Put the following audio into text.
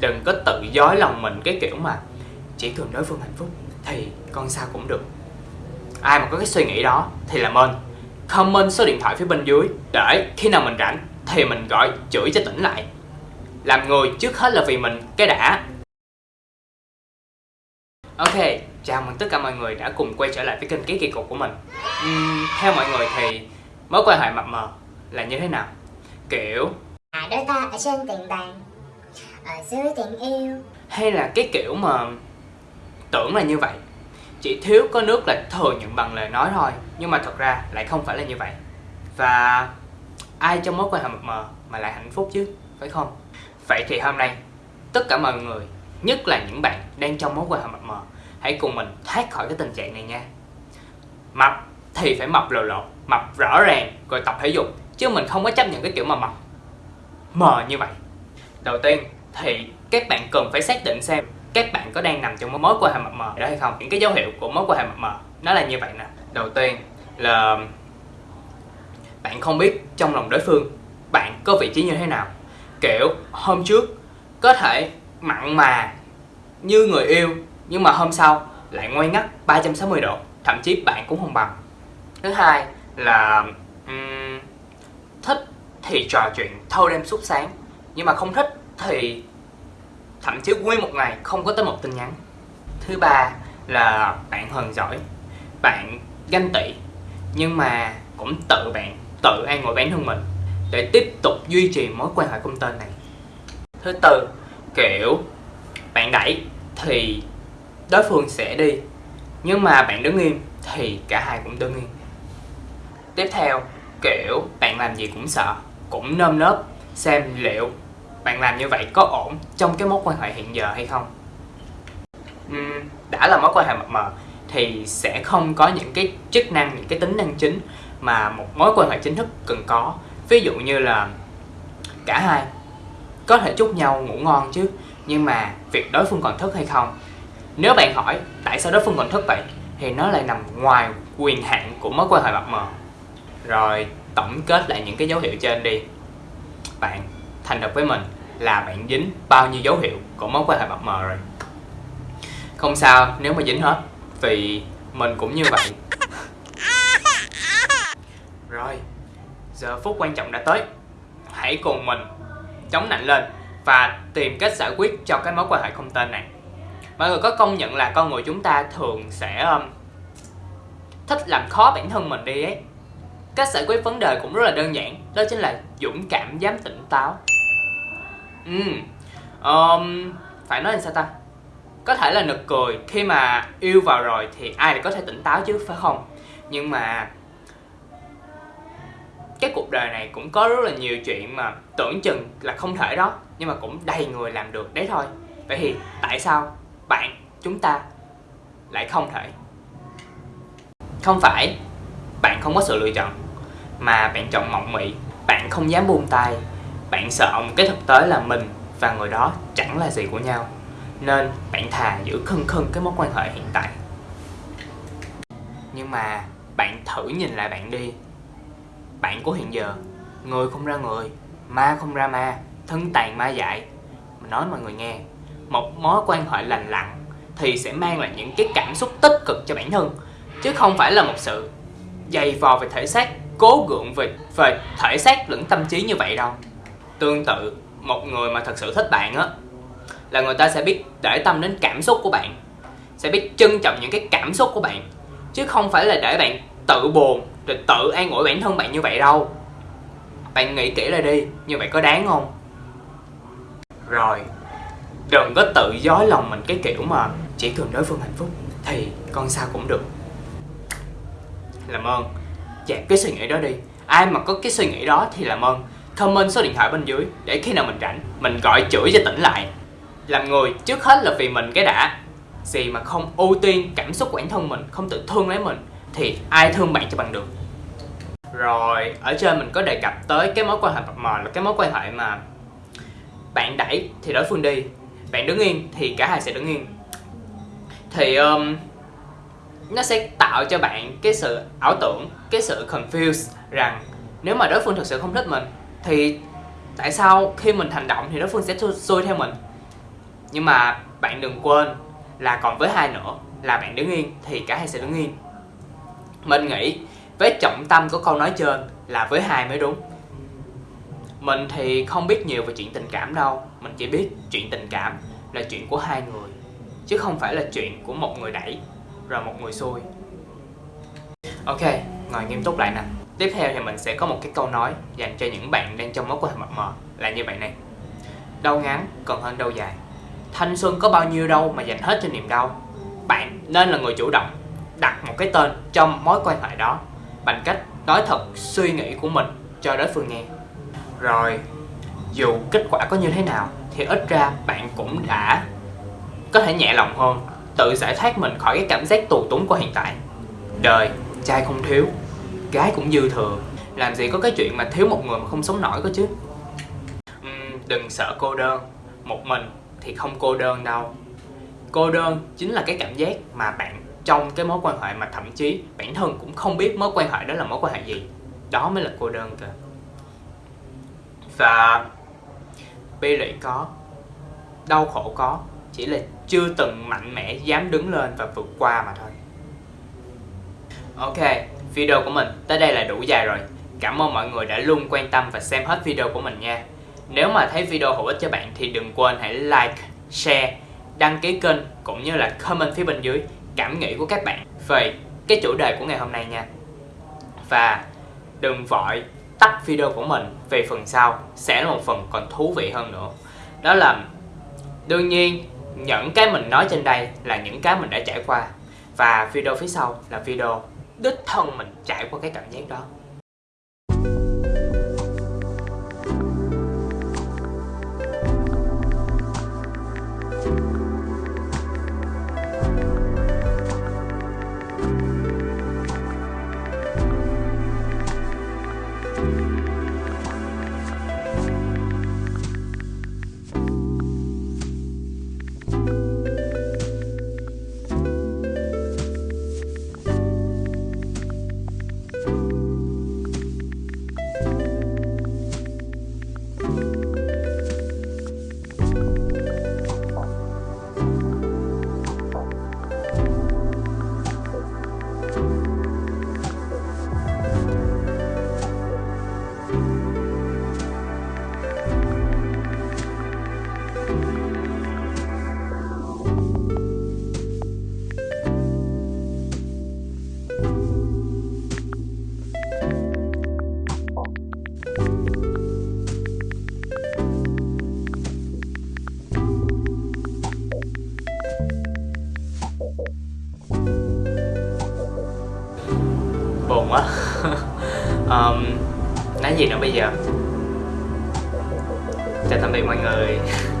đừng có tự dối lòng mình cái kiểu mà chỉ cần đối phương hạnh phúc thì con sao cũng được. Ai mà có cái suy nghĩ đó thì làm ơn comment số điện thoại phía bên dưới để khi nào mình rảnh thì mình gọi chửi cho tỉnh lại. Làm người trước hết là vì mình cái đã. Ok chào mừng tất cả mọi người đã cùng quay trở lại với kênh ký kỳ cục của mình. Uhm, theo mọi người thì mối quan hệ mập mờ là như thế nào? Kiểu À, đôi ta ở trên tiền bàn ở dưới tình yêu. Hay là cái kiểu mà tưởng là như vậy? Chỉ thiếu có nước là thừa nhận bằng lời nói thôi, nhưng mà thật ra lại không phải là như vậy. Và ai trong mối quan hệ mập mờ mà lại hạnh phúc chứ, phải không? Vậy thì hôm nay, tất cả mọi người, nhất là những bạn đang trong mối quan hệ mập mờ, hãy cùng mình thoát khỏi cái tình trạng này nha. Mập thì phải mập lộ lộ mập rõ ràng rồi tập thể dục, chứ mình không có chấp nhận cái kiểu mà mập mờ như vậy. Đầu tiên thì các bạn cần phải xác định xem các bạn có đang nằm trong một mối quan hệ mập mờ đó hay không. Những cái dấu hiệu của mối quan hệ mập mờ nó là như vậy nè. Đầu tiên là bạn không biết trong lòng đối phương bạn có vị trí như thế nào. Kiểu hôm trước có thể mặn mà như người yêu nhưng mà hôm sau lại ngoan ngắt 360 độ thậm chí bạn cũng không bằng. Thứ hai là um, thích thì trò chuyện thâu đêm suốt sáng nhưng mà không thích thì thậm chí nguyên một ngày không có tới một tin nhắn. Thứ ba là bạn hờn giỏi, bạn ganh tị, nhưng mà cũng tự bạn, tự an ngồi bản thân mình để tiếp tục duy trì mối quan hệ công tên này. Thứ tư, kiểu bạn đẩy thì đối phương sẽ đi, nhưng mà bạn đứng im thì cả hai cũng đứng im. Tiếp theo, kiểu bạn làm gì cũng sợ, cũng nơm nớp xem liệu bạn làm như vậy có ổn trong cái mối quan hệ hiện giờ hay không? Uhm, đã là mối quan hệ mập mờ thì sẽ không có những cái chức năng những cái tính năng chính mà một mối quan hệ chính thức cần có. Ví dụ như là cả hai có thể chúc nhau ngủ ngon chứ nhưng mà việc đối phương còn thức hay không? Nếu bạn hỏi tại sao đối phương còn thức vậy thì nó lại nằm ngoài quyền hạn của mối quan hệ mập mờ. Rồi tổng kết lại những cái dấu hiệu trên đi. Bạn thành thật với mình là bạn dính bao nhiêu dấu hiệu của mối quan hệ mập mờ rồi? Không sao nếu mà dính hết vì mình cũng như vậy. Rồi giờ phút quan trọng đã tới. Hãy cùng mình chống nạnh lên và tìm cách giải quyết cho cái mối quan hệ không tên này. Mọi người có công nhận là con người chúng ta thường sẽ um, thích làm khó bản thân mình đi ấy. Cách giải quyết vấn đề cũng rất là đơn giản đó chính là dũng cảm dám tỉnh táo ừ. Um, phải nói làm sao ta? Có thể là nực cười khi mà yêu vào rồi thì ai lại có thể tỉnh táo chứ phải không? Nhưng mà cái cuộc đời này cũng có rất là nhiều chuyện mà tưởng chừng là không thể đó nhưng mà cũng đầy người làm được đấy thôi. Vậy thì tại sao bạn chúng ta lại không thể? Không phải bạn không có sự lựa chọn mà bạn chọn mộng mị bạn không dám buông tay bạn sợ một cái thực tế là mình và người đó chẳng là gì của nhau. Nên bạn thà giữ khân khân cái mối quan hệ hiện tại. Nhưng mà bạn thử nhìn lại bạn đi. Bạn của hiện giờ, người không ra người, ma không ra ma, thân tàn ma dại. Mình nói mọi người nghe, một mối quan hệ lành lặn thì sẽ mang lại những cái cảm xúc tích cực cho bản thân, chứ không phải là một sự dày vò về thể xác, cố gượng về về thể xác lẫn tâm trí như vậy đâu tương tự, một người mà thật sự thích bạn á, là người ta sẽ biết để tâm đến cảm xúc của bạn, sẽ biết trân trọng những cái cảm xúc của bạn, chứ không phải là để bạn tự buồn rồi tự an ủi bản thân bạn như vậy đâu. Bạn nghĩ kỹ lại đi, như vậy có đáng không? Rồi, đừng có tự dối lòng mình cái kiểu mà chỉ cần đối phương hạnh phúc thì con sao cũng được. Làm ơn, dẹp cái suy nghĩ đó đi. Ai mà có cái suy nghĩ đó thì làm ơn comment số điện thoại bên dưới để khi nào mình rảnh mình gọi chửi cho tỉnh lại. Làm người trước hết là vì mình cái đã. Gì mà không ưu tiên cảm xúc của bản thân mình không tự thương lấy mình thì ai thương bạn cho bằng được? Rồi ở trên mình có đề cập tới cái mối quan hệ mập mờ là cái mối quan hệ mà bạn đẩy thì đối phương đi. Bạn đứng yên thì cả hai sẽ đứng yên. Thì um, nó sẽ tạo cho bạn cái sự ảo tưởng cái sự confused rằng nếu mà đối phương thực sự không thích mình thì tại sao khi mình hành động thì đối phương sẽ xuôi theo mình? Nhưng mà bạn đừng quên là còn với hai nữa, là bạn đứng yên thì cả hai sẽ đứng yên. Mình nghĩ với trọng tâm của câu nói trên là với hai mới đúng. Mình thì không biết nhiều về chuyện tình cảm đâu, mình chỉ biết chuyện tình cảm là chuyện của hai người, chứ không phải là chuyện của một người đẩy rồi một người xuôi ok, ngồi nghiêm túc lại nè tiếp theo thì mình sẽ có một cái câu nói dành cho những bạn đang trong mối quan hệ mập mờ, là như vậy này. Đau ngắn còn hơn đau dài. Thanh xuân có bao nhiêu đâu mà dành hết cho niềm đau. Bạn nên là người chủ động, đặt một cái tên trong mối quan hệ đó bằng cách nói thật suy nghĩ của mình cho đối phương nghe. Rồi, dù kết quả có như thế nào thì ít ra bạn cũng đã có thể nhẹ lòng hơn, tự giải thoát mình khỏi cái cảm giác tù túng của hiện tại. Đời trai không thiếu gái cũng dư thừa. Làm gì có cái chuyện mà thiếu một người mà không sống nổi cơ chứ? Uhm, đừng sợ cô đơn. Một mình thì không cô đơn đâu. Cô đơn chính là cái cảm giác mà bạn trong cái mối quan hệ mà thậm chí bản thân cũng không biết mối quan hệ đó là mối quan hệ gì. Đó mới là cô đơn kìa và bi lụy có đau khổ có chỉ là chưa từng mạnh mẽ dám đứng lên và vượt qua mà thôi. Ok video của mình. Tới đây là đủ dài rồi. Cảm ơn mọi người đã luôn quan tâm và xem hết video của mình nha. Nếu mà thấy video hữu ích cho bạn thì đừng quên hãy like, share, đăng ký kênh cũng như là comment phía bên dưới cảm nghĩ của các bạn về cái chủ đề của ngày hôm nay nha. Và đừng vội tắt video của mình về phần sau sẽ là một phần còn thú vị hơn nữa. Đó là, đương nhiên, những cái mình nói trên đây là những cái mình đã trải qua. Và video phía sau là video đích thân mình trải qua cái cảm giác đó. Buồn quá. Um, nói gì nữa bây giờ? Chào tạm biệt mọi người.